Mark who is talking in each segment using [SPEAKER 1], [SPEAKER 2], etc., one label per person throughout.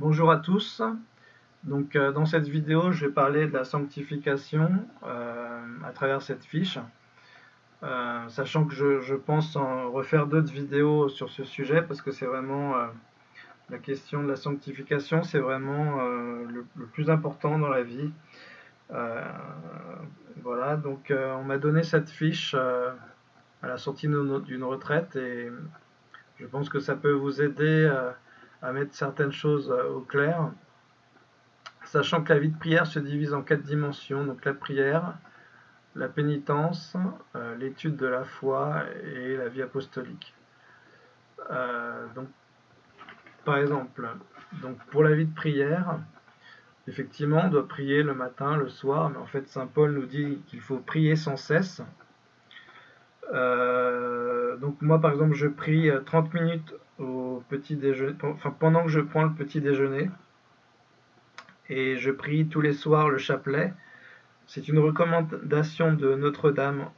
[SPEAKER 1] Bonjour à tous. Donc, euh, dans cette vidéo, je vais parler de la sanctification euh, à travers cette fiche. Euh, sachant que je, pense en refaire d'autres vidéos sur ce sujet parce que c'est vraiment la question de la sanctification, c'est vraiment le, plus important dans la vie. voilà, donc on m'a donné cette fiche à la sortie d'une retraite et je pense que ça peut vous aider mettre certaines choses au clair sachant que la vie de prière se divise en quatre dimensions, donc la prière, la pénitence, euh, l'étude de la foi et la vie apostolique. Euh, donc, par exemple, donc pour la vie de prière, effectivement, on doit prier le matin, le soir, mais en fait, Saint Paul nous dit qu'il faut prier sans cesse. Euh, donc moi, par exemple, je prie 30 minutes au petit déjeuner, pendant que je prends le petit déjeuner et je prie tous les soirs le chapelet. C'est une recommandation de Notre-Dame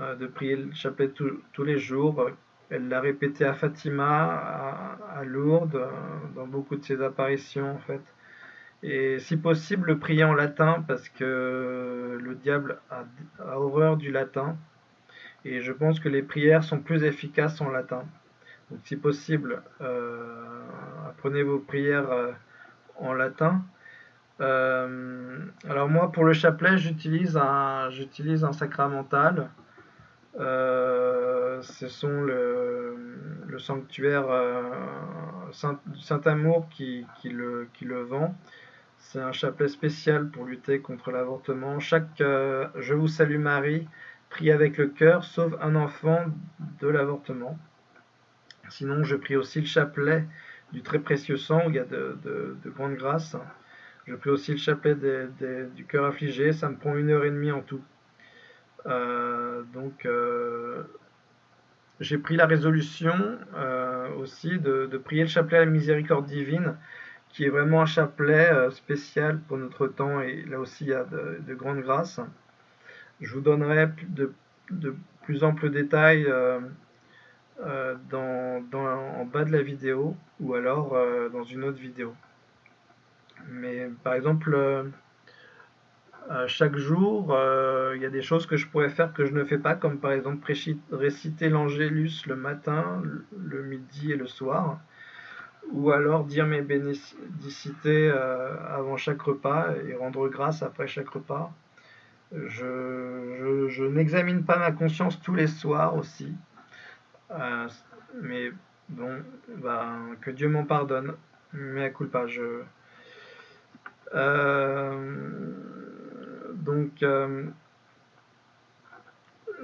[SPEAKER 1] euh, de prier le chapelet tous les jours. Elle l'a répété à Fatima, à, Lourdes, euh, dans beaucoup de ses apparitions en fait. Et si possible, le prier en latin parce que le diable a, horreur du latin. Et je pense que les prières sont plus efficaces en latin. Donc si possible, euh, apprenez vos prières en latin. Euh, alors moi, pour le chapelet, j'utilise un, j'utilise un sacramental. Euh, ce sont le, sanctuaire euh, Saint, Saint-Amour qui, qui, le, qui le vend. C'est un chapelet spécial pour lutter contre l'avortement. Chaque Je vous salue Marie, prie avec le cœur, sauve un enfant de l'avortement. Sinon, je prie aussi le chapelet du très précieux sang, où il y a de, de, de grandes grâces. Je prie aussi le chapelet du cœur affligé, ça me prend une heure et demie en tout. Euh, donc, euh, j'ai pris la résolution euh, aussi de, prier le chapelet à la miséricorde divine, qui est vraiment un chapelet spécial pour notre temps, et là aussi il y a de, grandes grâces. Je vous donnerai de, plus amples détails en bas de la vidéo, ou alors dans une autre vidéo. Mais par exemple, euh, chaque jour, euh, il y a des choses que je pourrais faire que je ne fais pas, comme par exemple réciter l'Angélus le matin, le midi et le soir, ou alors dire mes bénédicités euh, avant chaque repas et rendre grâce après chaque repas. Je, n'examine pas ma conscience tous les soirs aussi, mais bon, ben, que Dieu m'en pardonne. Mais à culpa, je, euh, donc, euh,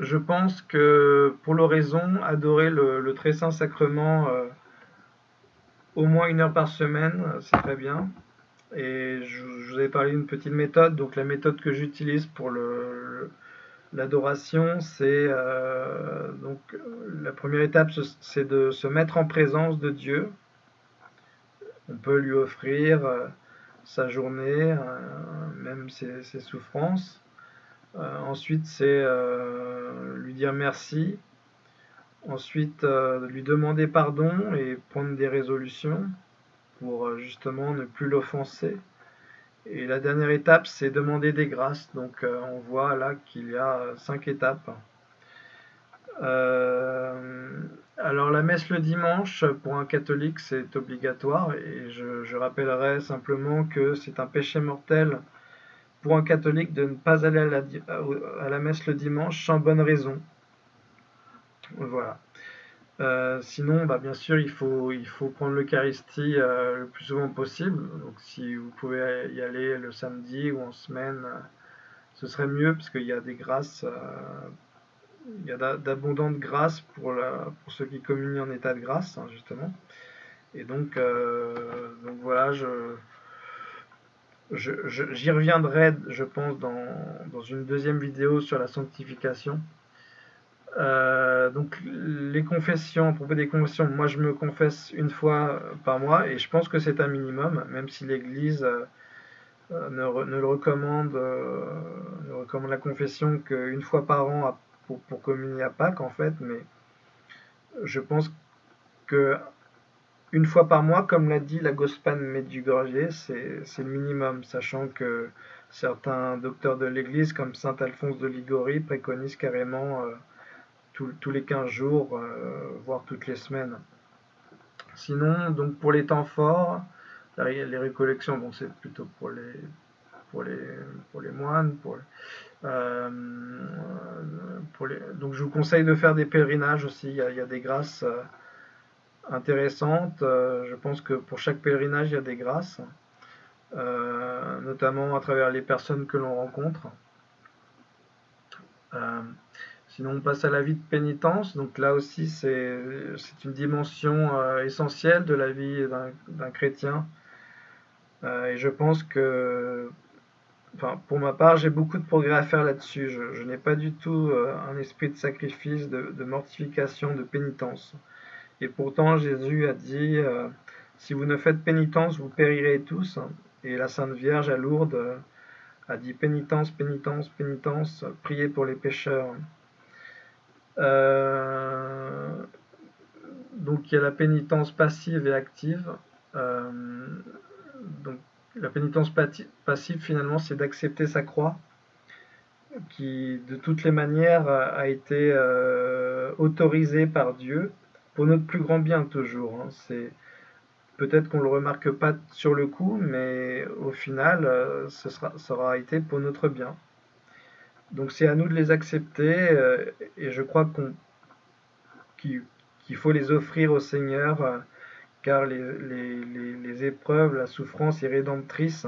[SPEAKER 1] je pense que pour l'oraison, adorer le, très saint sacrement euh, au moins une heure par semaine, c'est très bien. Et je, vous ai parlé d'une petite méthode. Donc la méthode que j'utilise pour l'adoration, c'est donc la première étape, c'est de se mettre en présence de Dieu. On peut lui offrir sa journée, euh, même ses, souffrances. Euh, ensuite, c'est euh, lui dire merci. Ensuite, lui demander pardon et prendre des résolutions pour justement ne plus l'offenser. Et la dernière étape, c'est demander des grâces. Donc on voit là qu'il y a cinq étapes. Alors la messe le dimanche, pour un catholique, c'est obligatoire et je, rappellerai simplement que c'est un péché mortel pour un catholique de ne pas aller à la, messe le dimanche sans bonne raison. Voilà. Euh, sinon, bah, bien sûr, il faut, prendre l'Eucharistie euh, le plus souvent possible. Donc si vous pouvez y aller le samedi ou en semaine, euh, ce serait mieux parce qu'il y a des grâces il y a d'abondantes grâces pour, pour ceux qui communient en état de grâce, hein, justement. Et donc, donc voilà, je, j'y reviendrai, je pense, dans, dans, une deuxième vidéo sur la sanctification. Euh, donc les confessions, propos des confessions, moi je me confesse une fois par mois et je pense que c'est un minimum, même si l'Église euh, ne, ne, le recommande, ne recommande la confession qu'une fois par an pour, communier à Pâques en fait, mais je pense que une fois par mois, comme l'a dit la Gospane Medjugorje, c'est le minimum, sachant que certains docteurs de l'Église, comme saint Alphonse de Ligori, préconisent carrément euh, tous les 15 jours, euh, voire toutes les semaines. Sinon, donc pour les temps forts, les récollections, bon, c'est plutôt pour les, pour les, pour les moines. Pour, euh, donc je vous conseille de faire des pèlerinages aussi, il y a, des grâces intéressantes. je pense que pour chaque pèlerinage, il y a des grâces. Euh, notamment à travers les personnes que l'on rencontre. Euh, sinon, on passe à la vie de pénitence. Donc là aussi, c'est une dimension euh, essentielle de la vie d'un chrétien. et je pense que, pour ma part, j'ai beaucoup de progrès à faire là-dessus. Je, n'ai pas du tout un esprit de sacrifice, de, mortification, de pénitence. Et pourtant, Jésus a dit, si vous ne faites pénitence, vous périrez tous. Et la Sainte Vierge à Lourdes euh, a dit pénitence, pénitence, pénitence, priez pour les pécheurs. Euh, donc il y a la pénitence passive et active. Euh, donc la pénitence passive finalement c'est d'accepter sa croix qui de toutes les manières a été autorisée par Dieu pour notre plus grand bien toujours. Hein. C'est Peut-être qu'on le remarque pas sur le coup, mais au final, euh, ce sera, ça aura été pour notre bien. Donc c'est à nous de les accepter, euh, et je crois qu'il faut les offrir au Seigneur, euh, car les, les, épreuves, la souffrance est rédemptrice.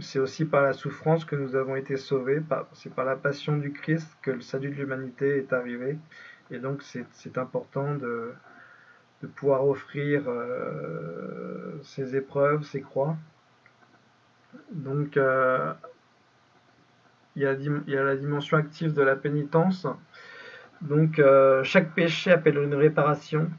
[SPEAKER 1] C'est aussi par la souffrance que nous avons été sauvés, c'est par la passion du Christ que le salut de l'humanité est arrivé. Et donc c'est important de, de pouvoir offrir euh, ces épreuves, ces croix. Donc, euh, il, y a, la dimension active de la pénitence. Donc, euh, chaque péché appelle une réparation.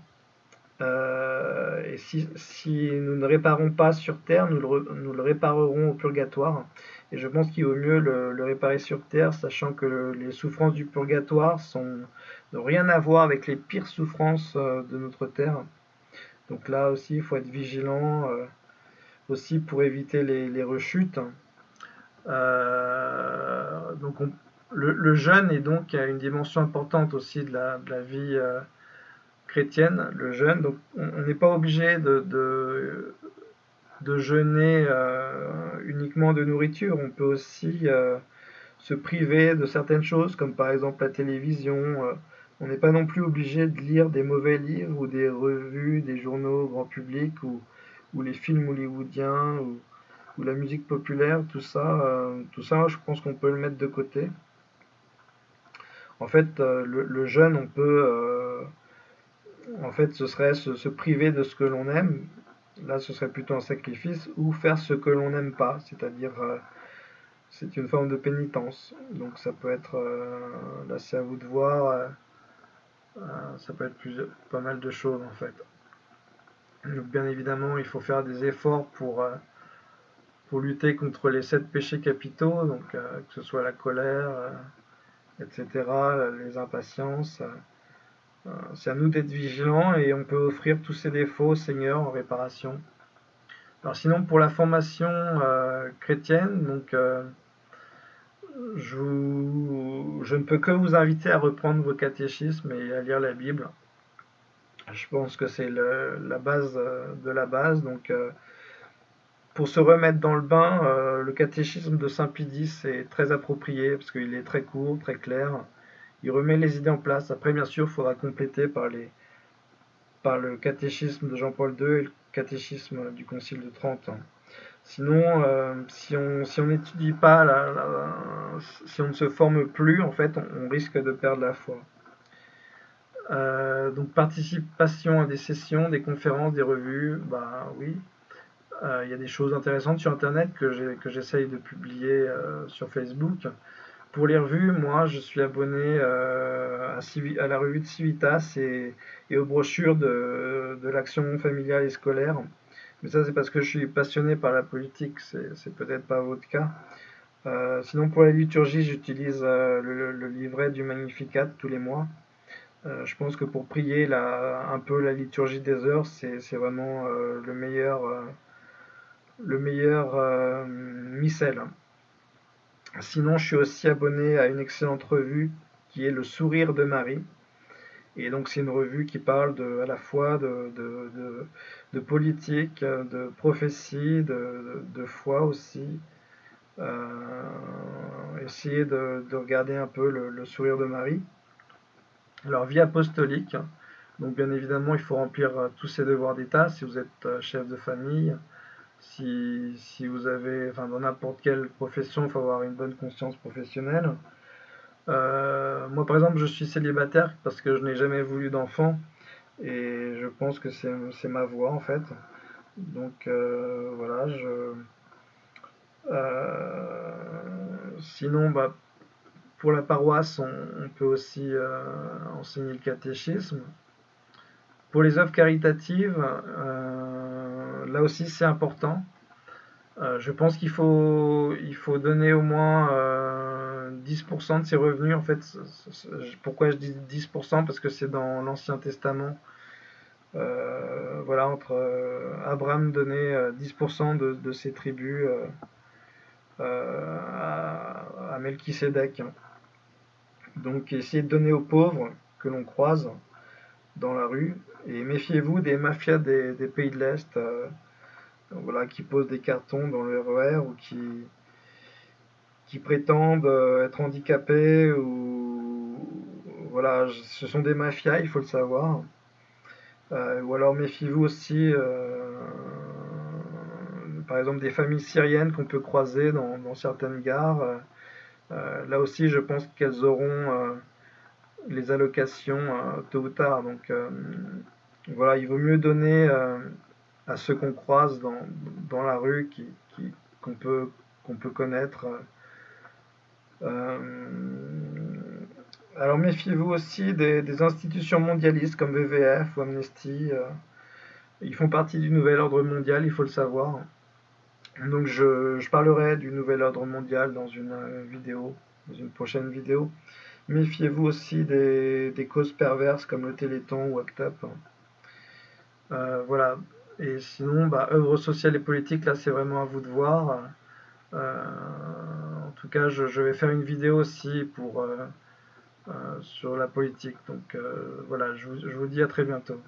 [SPEAKER 1] et si, nous ne réparons pas sur terre, nous le, réparerons au purgatoire. Et je pense qu'il vaut mieux le, réparer sur terre, sachant que les souffrances du purgatoire n'ont rien à voir avec les pires souffrances euh, de notre terre. Donc là aussi, il faut être vigilant euh, aussi pour éviter les, rechutes. Euh, donc le, jeûne est donc une dimension importante aussi de la, vie chrétienne, le jeûne. Donc on n'est pas obligé de, jeûner uniquement de nourriture. On peut aussi se priver de certaines choses, comme par exemple la télévision, on n'est pas non plus obligé de lire des mauvais livres ou des revues, des journaux grand public ou, les films hollywoodiens la musique populaire, tout ça, euh, tout ça, je pense qu'on peut le mettre de côté. En fait, euh, le, jeune, on peut, euh, en fait, ce serait se, priver de ce que l'on aime. Là, ce serait plutôt un sacrifice ou faire ce que l'on n'aime pas, c'est-à-dire c'est une forme de pénitence. Donc ça peut être, là c'est à vous de voir ça peut être pas mal de choses en fait. Donc bien évidemment, il faut faire des efforts pour, pour lutter contre les sept péchés capitaux, donc euh, que ce soit la colère, etc., les impatiences. C'est à nous d'être vigilants et on peut offrir tous ces défauts au Seigneur en réparation. Alors sinon pour la formation chrétienne, donc je, je, ne peux que vous inviter à reprendre vos catéchismes et à lire la Bible. Je pense que c'est la base euh, de la base. Donc, euh, pour se remettre dans le bain, euh, le catéchisme de Saint Pidis est très approprié parce qu'il est très court, très clair. Il remet les idées en place. Après, bien sûr, il faudra compléter par, le catéchisme de Jean-Paul II et le catéchisme du Concile de Trente. Sinon, euh, si on n'étudie pas, si on ne se forme plus, en fait, on, risque de perdre la foi. Euh, donc participation à des sessions, des conférences, des revues, bah oui. Euh, il y a des choses intéressantes sur Internet que j'essaye de publier sur Facebook. Pour les revues, moi, je suis abonné à, à, la revue de Civitas et, aux brochures de, l'action familiale et scolaire. Mais ça, c'est parce que je suis passionné par la politique, c'est peut-être pas votre cas. Euh, sinon, pour la liturgie, j'utilise euh, le, livret du Magnificat tous les mois. je pense que pour prier la, un peu la liturgie des heures, c'est vraiment le meilleur, le meilleur missel. Sinon, je suis aussi abonné à une excellente revue qui est Le Sourire de Marie. Et donc c'est une revue qui parle à la fois de, politique, de prophétie, de, foi aussi. Euh, essayer de, regarder un peu le, sourire de Marie. Alors vie apostolique, donc bien évidemment il faut remplir euh, tous ces devoirs d'État si vous êtes euh, chef de famille, si, vous avez, enfin dans n'importe quelle profession, il faut avoir une bonne conscience professionnelle. Euh, moi, par exemple, je suis célibataire parce que je n'ai jamais voulu d'enfant et je pense que c'est ma voie en fait. Donc euh, voilà, je. Euh, sinon, bah, pour la paroisse, on, peut aussi enseigner le catéchisme. Pour les œuvres caritatives, là aussi c'est important. je pense qu'il faut, donner au moins 10% de ses revenus, en fait, pourquoi je dis 10% Parce que c'est dans l'Ancien Testament. Euh, voilà, entre euh, Abraham donnait 10% euh, de, ses tribus à, à. Donc, essayez de donner aux pauvres que l'on croise dans la rue. Et méfiez-vous des mafias des, pays de l'Est voilà, qui posent des cartons dans le RER ou qui, qui prétendent euh, être handicapés ou voilà, ce sont des mafias, il faut le savoir. Euh, ou alors méfiez-vous aussi, euh, par exemple, des familles syriennes qu'on peut croiser dans, certaines gares. là aussi, je pense qu'elles auront les allocations tôt ou tard. Donc voilà, il vaut mieux donner à ceux qu'on croise dans, la rue, qu'on peut, connaître. Euh, alors méfiez-vous aussi des, institutions mondialistes comme WWF ou Amnesty. Euh, ils font partie du nouvel ordre mondial, il faut le savoir. Donc je, parlerai du nouvel ordre mondial dans une euh, vidéo, dans une prochaine vidéo. Méfiez-vous aussi des, causes perverses comme le Téléthon ou Act Up. voilà. Et sinon, bah, œuvres sociales et politiques, là c'est vraiment à vous de voir. En tout cas, je, vais faire une vidéo aussi pour, euh, euh, sur la politique. Donc euh, voilà, je vous dis à très bientôt.